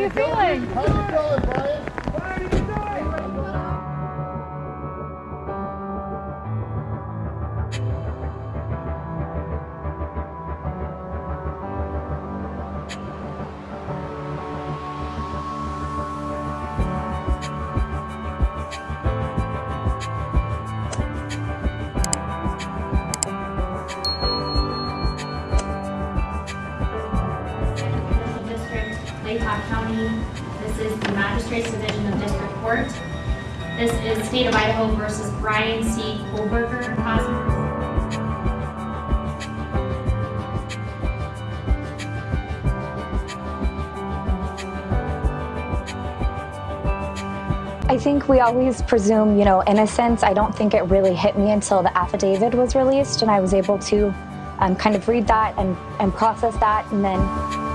you feeling? How you feeling, Bryan? Latah County. This is the Magistrates Division of District Court. This is State of Idaho versus Bryan C. Kohberger. I think we always presume, you know, innocence. I don't think it really hit me until the affidavit was released and I was able to um, kind of read that and, and process that and then